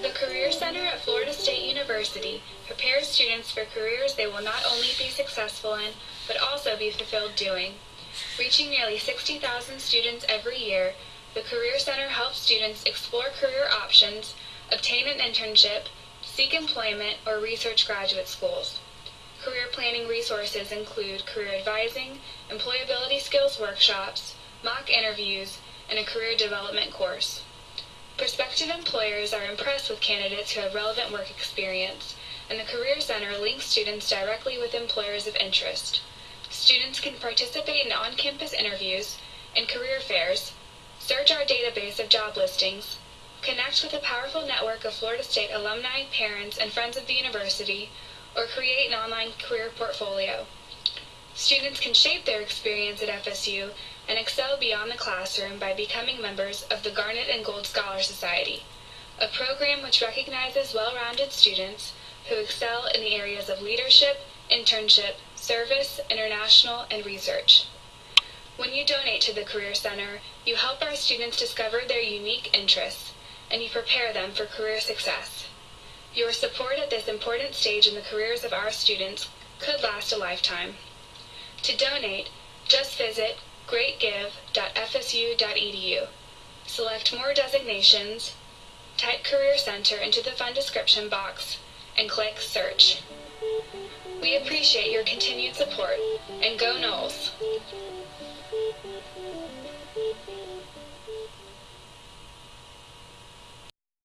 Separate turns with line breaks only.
The Career Center at Florida State University prepares students for careers they will not only be successful in, but also be fulfilled doing. Reaching nearly 60,000 students every year, the Career Center helps students explore career options, obtain an internship, seek employment, or research graduate schools. Career planning resources include career advising, employability skills workshops, mock interviews, and a career development course. Prospective employers are impressed with candidates who have relevant work experience, and the Career Center links students directly with employers of interest. Students can participate in on-campus interviews and career fairs, search our database of job listings, connect with a powerful network of Florida State alumni, parents, and friends of the university, or create an online career portfolio. Students can shape their experience at FSU and excel beyond the classroom by becoming members of the Garnet and Gold Scholar Society, a program which recognizes well-rounded students who excel in the areas of leadership, internship, service, international, and research. When you donate to the Career Center, you help our students discover their unique interests, and you prepare them for career success. Your support at this important stage in the careers of our students could last a lifetime. To donate, just visit greatgive.fsu.edu. Select more designations, type Career Center into the fund description box, and click Search. We appreciate your continued support, and go Noles!